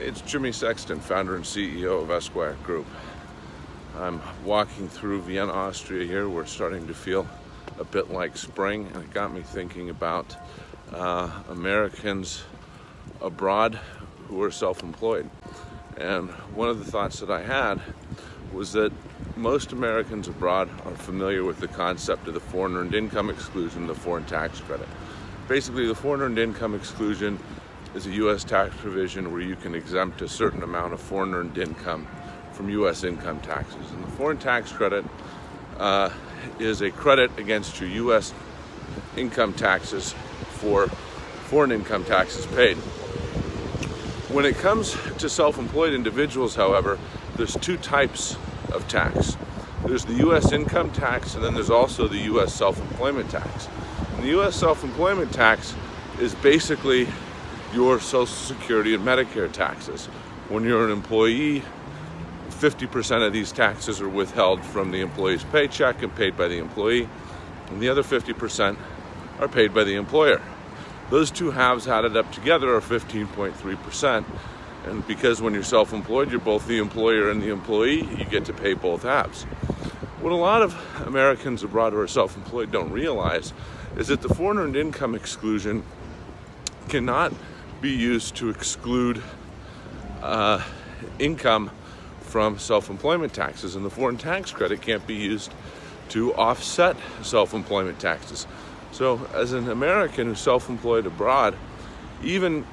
It's Jimmy Sexton, founder and CEO of Esquire Group. I'm walking through Vienna, Austria here. We're starting to feel a bit like spring, and it got me thinking about uh, Americans abroad who are self-employed. And one of the thoughts that I had was that most Americans abroad are familiar with the concept of the foreign earned income exclusion, the foreign tax credit. Basically, the foreign earned income exclusion is a U.S. tax provision where you can exempt a certain amount of foreign earned income from U.S. income taxes. And the foreign tax credit uh, is a credit against your U.S. income taxes for foreign income taxes paid. When it comes to self-employed individuals, however, there's two types of tax. There's the U.S. income tax and then there's also the U.S. self-employment tax. And the U.S. self-employment tax is basically your Social Security and Medicare taxes. When you're an employee, 50% of these taxes are withheld from the employee's paycheck and paid by the employee, and the other 50% are paid by the employer. Those two halves added up together are 15.3%. And because when you're self-employed, you're both the employer and the employee, you get to pay both halves. What a lot of Americans abroad who are self-employed don't realize is that the foreign earned income exclusion cannot be used to exclude uh, income from self-employment taxes and the foreign tax credit can't be used to offset self-employment taxes. So as an American who's self-employed abroad, even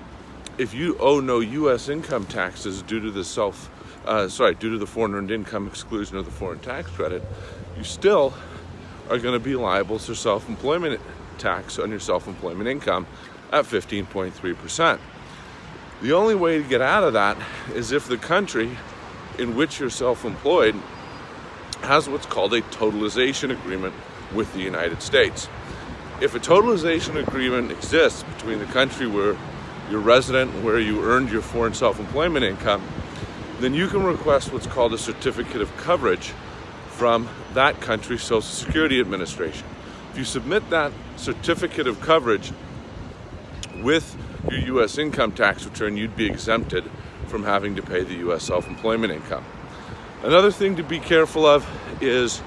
if you owe no U.S. income taxes due to the self, uh, sorry, due to the foreign earned income exclusion of the foreign tax credit, you still are going to be liable to self-employment tax on your self-employment income at 15.3%. The only way to get out of that is if the country in which you're self-employed has what's called a totalization agreement with the United States. If a totalization agreement exists between the country where you're resident, and where you earned your foreign self-employment income, then you can request what's called a certificate of coverage from that country's Social Security Administration. If you submit that certificate of coverage with your U.S. income tax return, you'd be exempted from having to pay the U.S. self-employment income. Another thing to be careful of is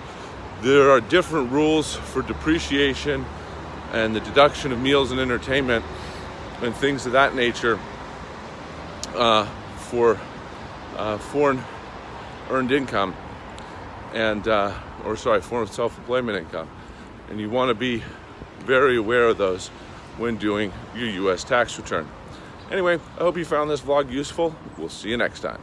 there are different rules for depreciation and the deduction of meals and entertainment and things of that nature uh, for uh, foreign earned income and uh, or sorry foreign self-employment income and you want to be very aware of those when doing your U.S. tax return. Anyway, I hope you found this vlog useful. We'll see you next time.